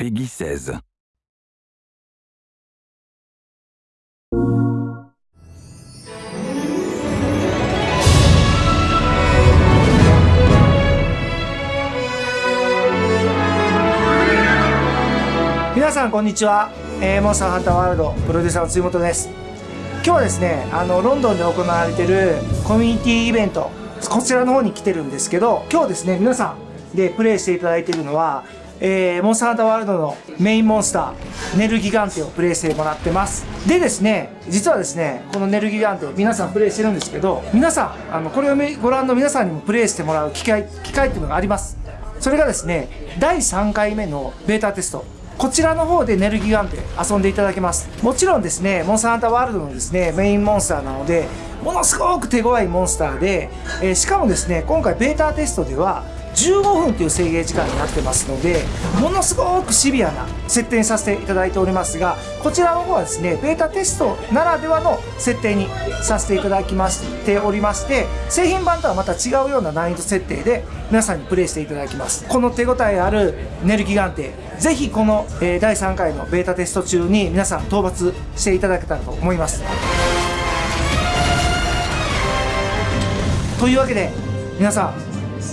Peggy 16. 皆さんこんにちは、えー、モンスターハンターワールドプロデューサーの辻本です今日はですねあのロンドンで行われているコミュニティイベントこちらの方に来てるんですけど今日ですね皆さんでプレイしていただいているのはえー、モンスターハンターワールドのメインモンスターネルギガンテをプレイしてもらってます。でですね実はですねこのネルギガンテ皆さんプレイしてるんですけど皆さんあのこれをご覧の皆さんにもプレイしてもらう機会機会っていうのがあります。それがですね第3回目のベータテスト。こちらの方でネルギガンテ遊んでいただけます。もちろんですねモンスターハンターワールドのですねメインモンスターなのでものすごく手強いモンスターで、えー、しかもですね今回ベータテストでは15分という制限時間になってますのでものすごくシビアな設定にさせていただいておりますがこちらの方はですねベータテストならではの設定にさせていただきましておりまして製品版とはまた違うような難易度設定で皆さんにプレイしていただきます。この手応えあるネルギガンテぜひこの、第3回のベータテスト中に皆さん討伐していただけたらと思います。というわけで皆さん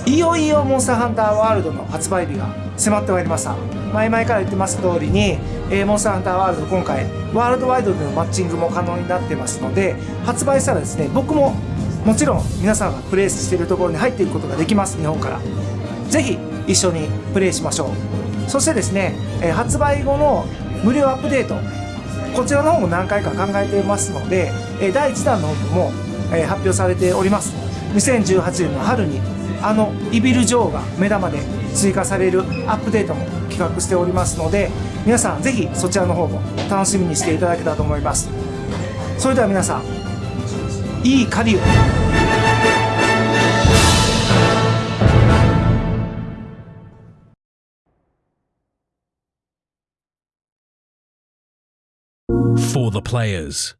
いよいよモンスターハンターワールドの発売日が迫ってまいりました。前々から言ってます通りに、えー、モンスターハンターワールド今回ワールドワイドでのマッチングも可能になってますので発売したらですね僕ももちろん皆さんがプレイしているところに入っていくことができます日本から。ぜひ一緒にプレイしましょう。そしてですね、えー、発売後の無料アップデート。こちらの方も何回か考えていますので、えー、第1弾の方も、え、発表されております。2018年の春にあのイビル・ジョーが目玉で追加されるアップデートも企画しておりますので皆さんぜひそちらの方も楽しみにしていただけたらと思いますそれでは皆さんいい狩りを For the players.